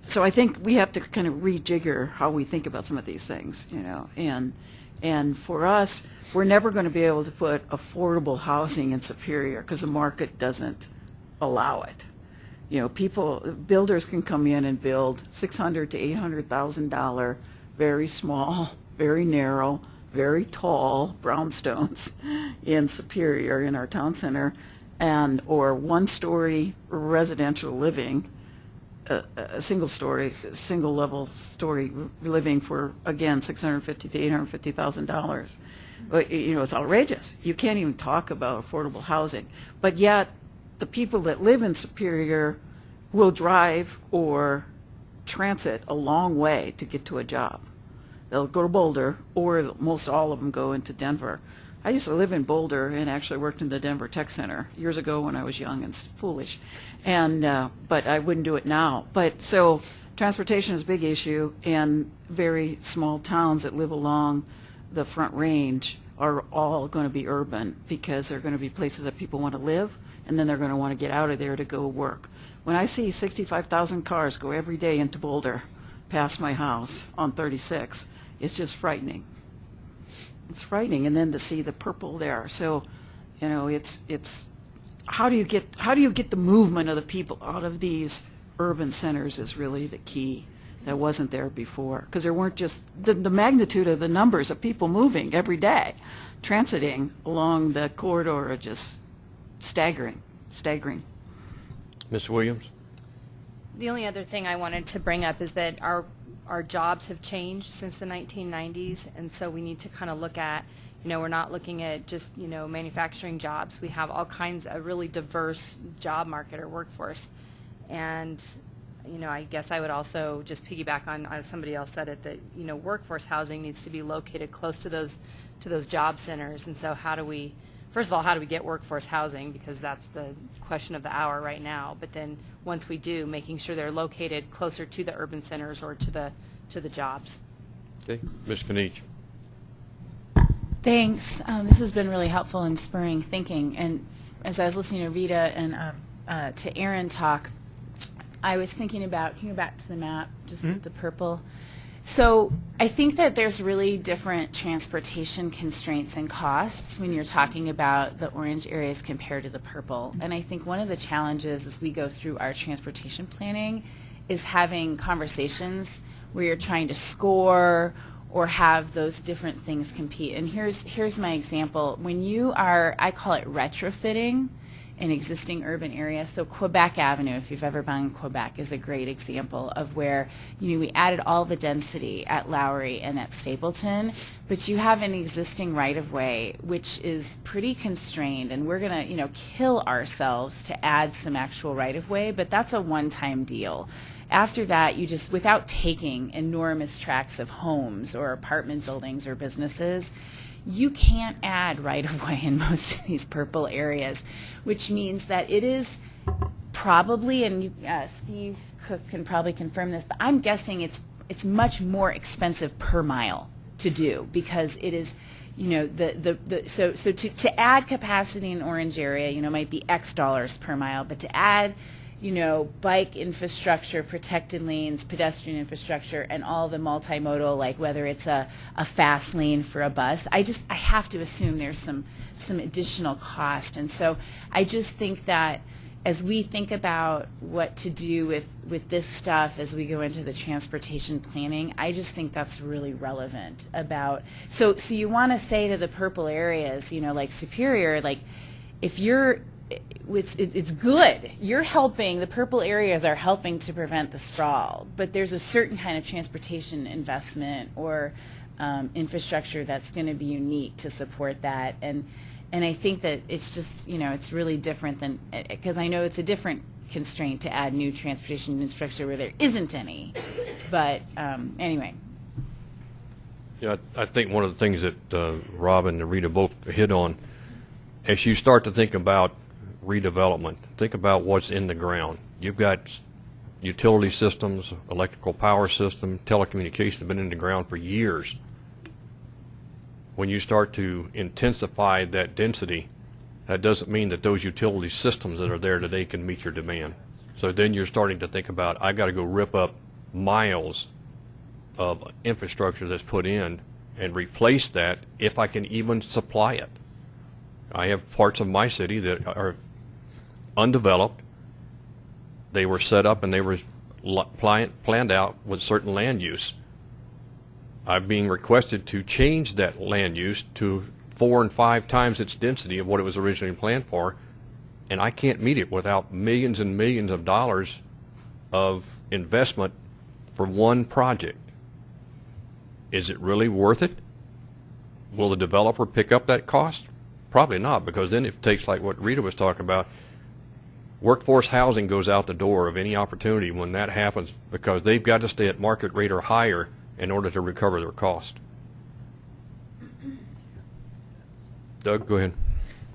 Speaker 11: so I think we have to kind of rejigger how we think about some of these things, you know, and and for us, we're never going to be able to put affordable housing in Superior because the market doesn't allow it. You know, people, builders can come in and build six hundred to eight hundred thousand dollar, very small, very narrow, very tall brownstones in Superior in our town center, and or one story residential living a, single story, single level story living for, again, six hundred fifty to eight hundred fifty thousand dollars. You know, it's outrageous. You can't even talk about affordable housing. But yet, the people that live in Superior will drive or transit a long way to get to a job. They'll go to Boulder, or most all of them go into Denver. I used to live in Boulder and actually worked in the Denver Tech Center years ago when I was young and foolish, and uh, but I wouldn't do it now. But so transportation is a big issue, and very small towns that live along the Front Range are all going to be urban because they're going to be places that people want to live, and then they're going to want to get out of there to go work. When I see 65,000 cars go every day into Boulder, past my house on 36, it's just frightening it's frightening and then to see the purple there. So you know it's it's how do you get how do you get the movement of the people out of these urban centers is really the key that wasn't there before. Because there weren't just the, the magnitude of the numbers of people moving every day transiting along the corridor are just staggering staggering.
Speaker 1: Miss Williams?
Speaker 12: The only other thing I wanted to bring up is that our, our jobs have changed since the 1990s, and so we need to kind of look at, you know, we're not looking at just, you know, manufacturing jobs. We have all kinds of really diverse job market or workforce. And, you know, I guess I would also just piggyback on, as somebody else said it, that, you know, workforce housing needs to be located close to those, to those job centers. And so how do we, first of all, how do we get workforce housing? Because that's the question of the hour right now. But then, once we do, making sure they're located closer to the urban centers or to the, to the jobs.
Speaker 1: Okay, Ms. Kniech?
Speaker 13: Thanks. Um, this has been really helpful in spurring thinking. And as I was listening to Rita and um, uh, to Aaron talk, I was thinking about, can you go back to the map, just with the purple? So I think that there's really different transportation constraints and costs when you're talking about the orange areas compared to the purple. And I think one of the challenges as we go through our transportation planning is having conversations where you're trying to score or have those different things compete. And here's here's my example. When you are, I call it retrofitting an existing urban area. So Quebec Avenue, if you've ever been in Quebec, is a great example of where you know we added all the density at Lowry and at Stapleton, but you have an existing right of way which is pretty constrained, and we're gonna you know kill ourselves to add some actual right of way, but that's a one-time deal. After that, you just, without taking enormous tracts of homes or apartment buildings or businesses, you can't add right of way in most of these purple areas, which means that it is probably, and you, uh, Steve Cook can probably confirm this, but I'm guessing it's it's much more expensive per mile to do because it is, you know, the the, the so so to, to add capacity in Orange area, you know, might be X dollars per mile, but to add you know, bike infrastructure, protected lanes, pedestrian infrastructure, and all the multimodal, like whether it's a, a fast lane for a bus. I just, I have to assume there's some, some additional cost. And so I just think that as we think about what to do with, with this stuff as we go into the transportation planning, I just think that's really relevant about, so, so you want to say to the purple areas, you know, like Superior, like, if you're it's, it's good. You're helping, the purple areas are helping to prevent the sprawl, but there's a certain kind of transportation investment or um, infrastructure that's going to be unique to support that. And, and I think that it's just, you know, it's really different than, because I know it's a different constraint to add new transportation infrastructure where there isn't any. But um, anyway,
Speaker 1: Yeah, I I think one of the things that uh, Rob and Rita both hit on, as you start to think about redevelopment, think about what's in the ground. You've got utility systems, electrical power system, telecommunications have been in the ground for years. When you start to intensify that density, that doesn't mean that those utility systems that are there today can meet your demand. So then you're starting to think about, I got to go rip up miles of infrastructure that's put in and replace that if I can even supply it. I have parts of my city that are undeveloped. They were set up and they were planned out with certain land use. I'm being requested to change that land use to four and five times its density of what it was originally planned for, and I can't meet it without millions and millions of dollars of investment for one project. Is it really worth it? Will the developer pick up that cost? Probably not, because then it takes like what Rita was talking about. Workforce housing goes out the door of any opportunity when that happens because they've got to stay at market rate or higher in order to recover their cost. Doug, go ahead.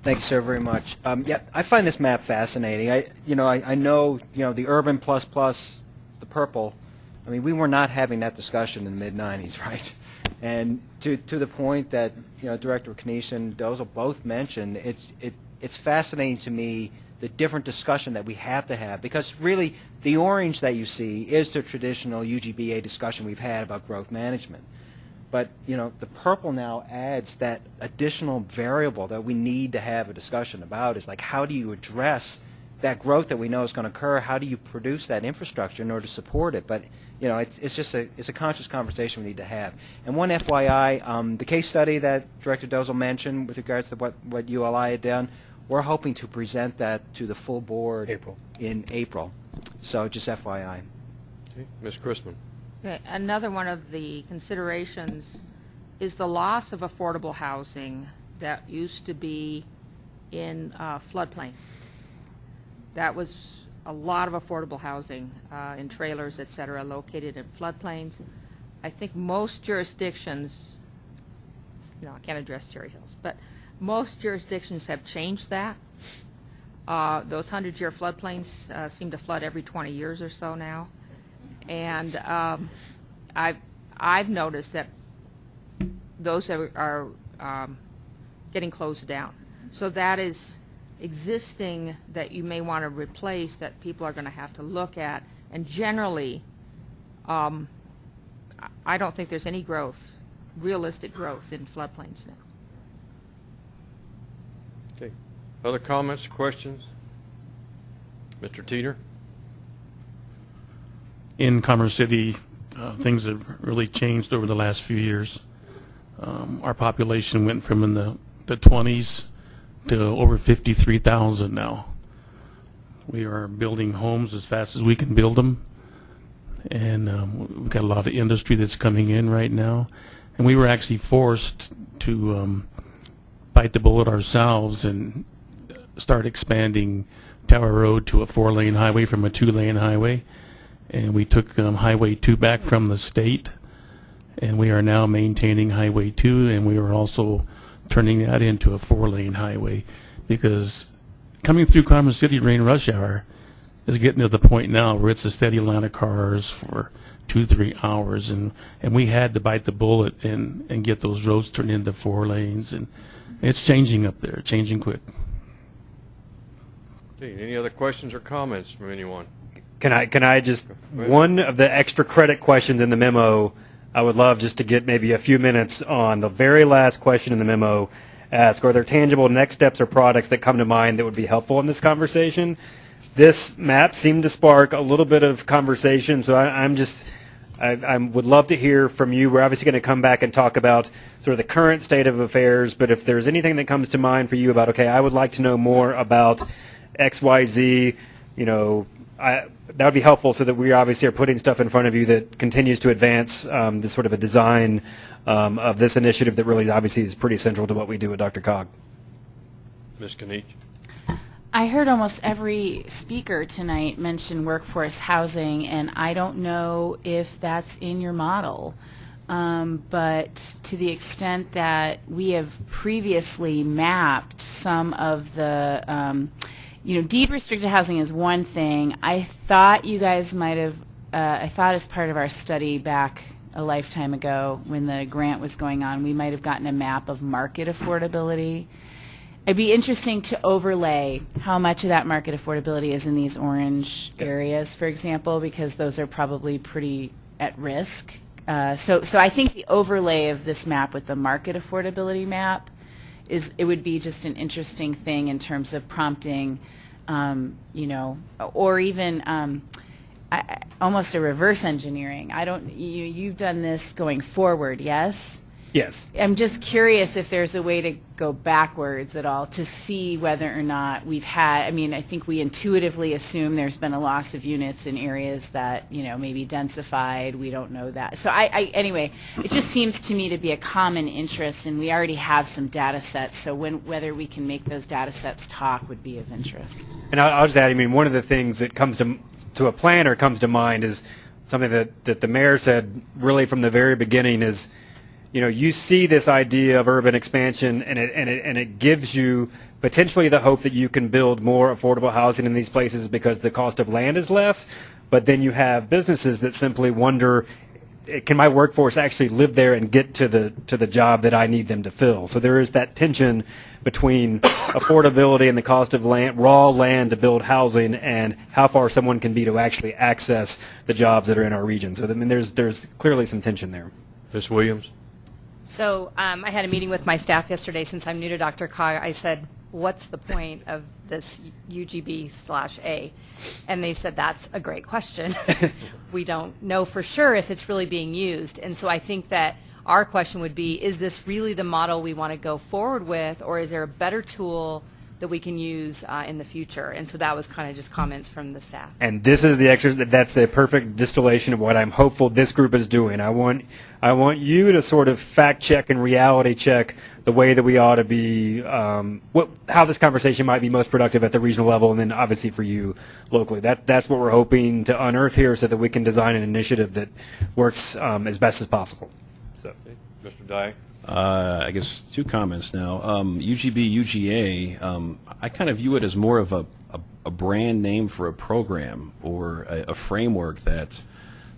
Speaker 14: Thank you, sir, very much. Um, yeah, I find this map fascinating. I, you know, I, I know, you know, the urban plus plus, the purple. I mean, we were not having that discussion in the mid '90s, right? And to to the point that you know, Director Kniech and Dozel both mentioned, it's it it's fascinating to me the different discussion that we have to have because really the orange that you see is the traditional UGBA discussion we've had about growth management. But you know, the purple now adds that additional variable that we need to have a discussion about is like how do you address that growth that we know is going to occur? How do you produce that infrastructure in order to support it? But you know, it's, it's just a it's a conscious conversation we need to have. And one FYI, um, the case study that Director Dozel mentioned with regards to what what ULI had done, we're hoping to present that to the full board
Speaker 4: April.
Speaker 14: in April. So just FYI.
Speaker 1: Okay, Ms. Chrisman.
Speaker 7: Okay, Another one of the considerations is the loss of affordable housing that used to be in uh, floodplains. That was a lot of affordable housing uh, in trailers, et cetera, located in floodplains. I think most jurisdictions, you know, I can't address Cherry Hills, but most jurisdictions have changed that. Uh, Those 100-year floodplains uh, seem to flood every 20 years or so now. And um, I've, I've noticed that those are, are um, getting closed down. So that is existing that you may want to replace that people are going to have to look at. And generally, um, I- I don't think there's any growth, realistic growth in floodplains now.
Speaker 1: Okay. Other comments, questions? Mr. Teeter?
Speaker 15: in Commerce City, uh, things have really changed over the last few years. Um, Our population went from in the the 20s to over 53,000 now. We are building homes as fast as we can build them, and um, we've got a lot of industry that's coming in right now. And we were actually forced to um, bite the bullet ourselves and start expanding Tower Road to a four-lane highway from a two-lane highway. And we took um, Highway 2 back from the state, and we are now maintaining Highway 2, and we are also turning that into a four-lane highway. Because coming through Carmen City during rush hour is getting to the point now where it's a steady line of cars for two, three hours, and, and we had to bite the bullet and, and get those roads turned into four lanes, and it's changing up there, changing quick.
Speaker 1: Okay, Any other questions or comments from anyone?
Speaker 4: Can I, can I just, one of the extra credit questions in the memo, I would love just to get maybe a few minutes on the very last question in the memo. Ask, are there tangible next steps or products that come to mind that would be helpful in this conversation? This map seemed to spark a little bit of conversation, so I, I'm just, I, I would love to hear from you. We're obviously going to come back and talk about sort of the current state of affairs, but if there's anything that comes to mind for you about, okay, I would like to know more about X, Y, Z, you know, I, that would be helpful so that we obviously are putting stuff in front of you that continues to advance um, this sort of a design um, of this initiative that really obviously is pretty central to what we do at DRCOG.
Speaker 1: Ms. Kniech?
Speaker 13: I heard almost every speaker tonight mention workforce housing, and I don't know if that's in your model. Um, but to the extent that we have previously mapped some of the, um, you know, deed restricted housing is one thing. I thought you guys might have, uh, I thought as part of our study back a lifetime ago when the grant was going on, we might have gotten a map of market affordability. It'd be interesting to overlay how much of that market affordability is in these orange areas, for example, because those are probably pretty at risk. Uh, so, so I think the overlay of this map with the market affordability map is it would be just an interesting thing in terms of prompting, um, you know, or even um, I, almost a reverse engineering. I don't. You, you've done this going forward, yes?
Speaker 4: Yes.
Speaker 13: I'm just curious if there's a way to go backwards at all to see whether or not we've had, I mean, I think we intuitively assume there's been a loss of units in areas that, you know, maybe densified, we don't know that. So I, I anyway, it just seems to me to be a common interest and we already have some data sets, so when, whether we can make those data sets talk would be of interest.
Speaker 4: And I'll, I'll just add, I mean, one of the things that comes to, to a planner comes to mind is something that, that the mayor said really from the very beginning is, you know, you see this idea of urban expansion and it, and it, and it gives you potentially the hope that you can build more affordable housing in these places because the cost of land is less. But then you have businesses that simply wonder, can my workforce actually live there and get to the to the job that I need them to fill? So there is that tension between affordability and the cost of land, raw land to build housing, and how far someone can be to actually access the jobs that are in our region. So I mean, there's there's clearly some tension there.
Speaker 1: Ms. Williams?
Speaker 12: So um, I had a meeting with my staff yesterday. Since I'm new to DRCOG, I said, what's the point of this UGB slash A? And they said, that's a great question. we don't know for sure if it's really being used. And so I think that our question would be, is this really the model we want to go forward with, or is there a better tool that we can use uh, in the future? And so that was kind of just comments from the staff.
Speaker 4: And this is the exercise. That's the perfect distillation of what I'm hopeful this group is doing. I want, I want you to sort of fact check and reality check the way that we ought to be, um, what, how this conversation might be most productive at the regional level, and then obviously for you locally. That, that's what we're hoping to unearth here, so that we can design an initiative that works um, as best as possible. So,
Speaker 1: Mr. Dye?
Speaker 10: Uh, I guess two comments now. Um, UGB, UGA, um, I kind of view it as more of a, a, a brand name for a program or a, a framework that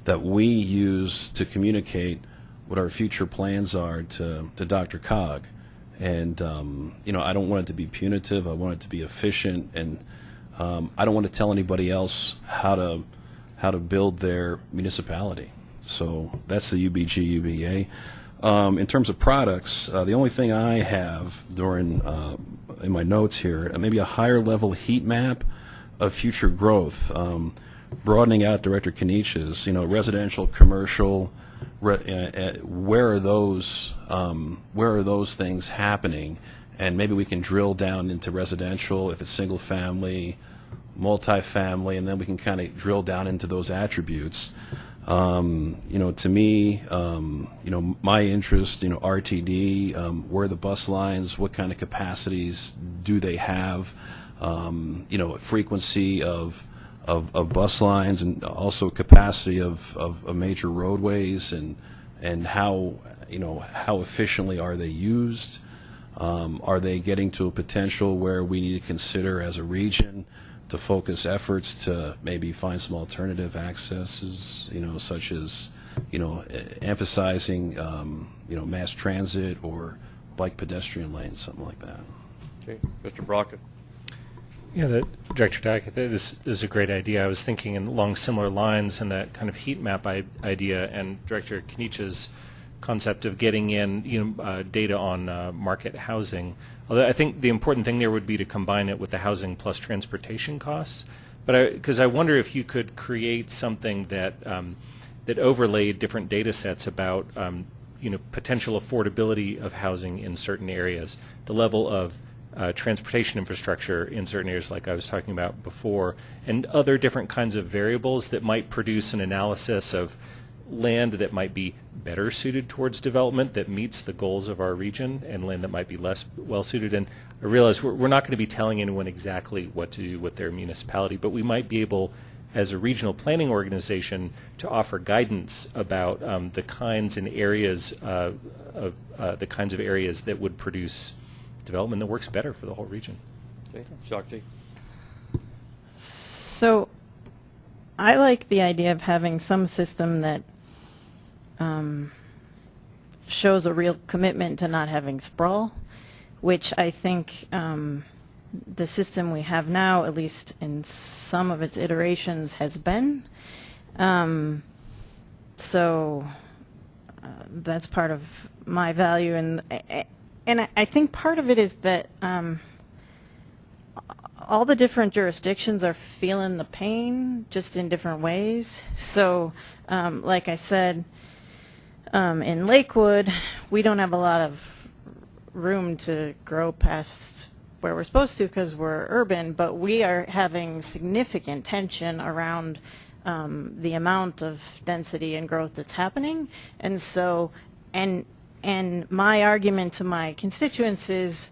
Speaker 10: that we use to communicate what our future plans are to, to DRCOG. And, um, you know, I don't want it to be punitive. I want it to be efficient. And um, I don't want to tell anybody else how to, how to build their municipality. So that's the UBG, UBA. Um, in terms of products, uh, the only thing I have during uh, in my notes here, uh, maybe a higher level heat map of future growth. Um, broadening out Director Kniech's, you know, residential, commercial, re- uh, uh, where are those, um, where are those things happening? And maybe we can drill down into residential, if it's single family, multifamily, and then we can kind of drill down into those attributes. Um, you know, to me, um, you know, my interest, you know, RTD, um, where the bus lines, what kind of capacities do they have? Um, you know, frequency of, of, of bus lines and also capacity of, of, of major roadways and, and how, you know, how efficiently are they used? Um, are they getting to a potential where we need to consider as a region to focus efforts to maybe find some alternative accesses, you know, such as, you know, emphasizing, um, you know, mass transit or bike pedestrian lanes, something like that.
Speaker 1: Okay, Mr. Brockett?
Speaker 6: Yeah, that, Director Dyke, I this is a great idea. I was thinking along similar lines and that kind of heat map I- idea and Director Kniech's concept of getting in, you know, uh, data on uh, market housing. Although I think the important thing there would be to combine it with the housing plus transportation costs. But I, because I wonder if you could create something that um, that overlaid different data sets about, um, you know, potential affordability of housing in certain areas, the level of uh, transportation infrastructure in certain areas like I was talking about before, and other different kinds of variables that might produce an analysis of land that might be better suited towards development that meets the goals of our region and land that might be less well suited. And I realize we're, we're not going to be telling anyone exactly what to do with their municipality, but we might be able, as a regional planning organization, to offer guidance about um, the kinds and areas uh, of uh, the kinds of areas that would produce development that works better for the whole region.
Speaker 1: Okay, Shakti?
Speaker 2: So I like the idea of having some system that um, shows a real commitment to not having sprawl, which I think um, the system we have now, at least in some of its iterations, has been. Um, so uh, that's part of my value, and and I- think part of it is that. Um, all the different jurisdictions are feeling the pain just in different ways. So, um, like I said, um, in Lakewood, we don't have a lot of room to grow past where we're supposed to because we're urban, but we are having significant tension around um, the amount of density and growth that's happening. And so, and and my argument to my constituents is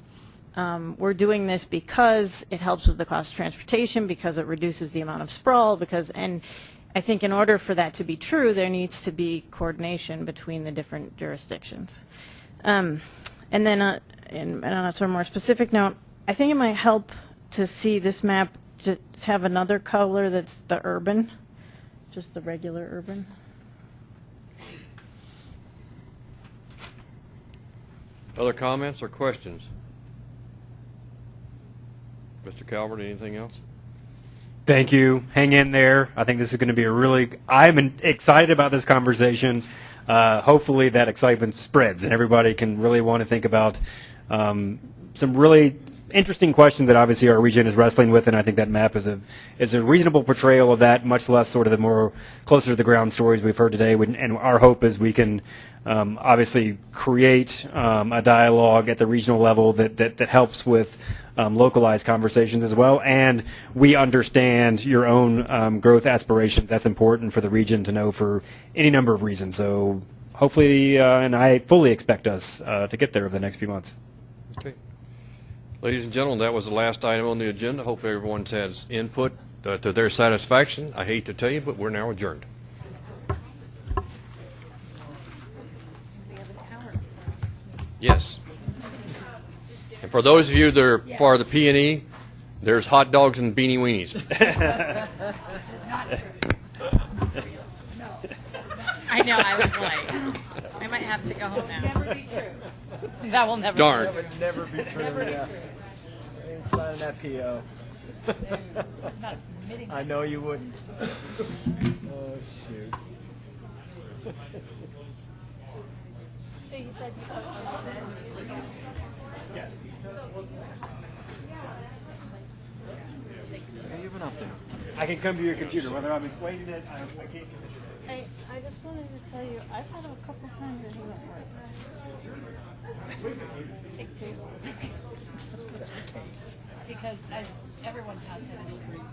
Speaker 2: um, we're doing this because it helps with the cost of transportation, because it reduces the amount of sprawl, because, and I think in order for that to be true, there needs to be coordination between the different jurisdictions. Um, and then, uh, and, on a sort of more specific note, I think it might help to see this map to have another color that's the urban, just the regular urban.
Speaker 1: Other comments or questions? Mr. Calvert, anything else?
Speaker 4: Thank you. Hang in there. I think this is going to be a really. I'm excited about this conversation. Uh, hopefully, that excitement spreads and everybody can really want to think about um, some really interesting questions that obviously our region is wrestling with, and I think that map is a is a reasonable portrayal of that. Much less sort of the more closer to the ground stories we've heard today. And our hope is we can um, obviously create um, a dialogue at the regional level that that, that helps with um, localized conversations as well. And we understand your own um, growth aspirations. That's important for the region to know for any number of reasons. So hopefully, uh, and I fully expect us uh, to get there over the next few months.
Speaker 1: Okay. Ladies and gentlemen, that was the last item on the agenda. Hopefully everyone's has input uh, to their satisfaction. I hate to tell you, but we're now adjourned. Yes. And for those of you that are part of the P and E, there's hot dogs and beanie weenies.
Speaker 12: I know, I was like, I might have to go home now. That will never be true. That will never.
Speaker 1: Darn.
Speaker 14: That would never be true, yeah. I ain't signing that PO. I know you wouldn't. Oh, shoot.
Speaker 12: So you said you posted this?
Speaker 14: Yes. Yeah, you've been up there.
Speaker 4: I can come to your computer, whether I'm explaining it, I, I can't.
Speaker 14: I, I just wanted to tell you, I've had him a couple times and he won't work. Take two.
Speaker 16: Because everyone has that issue.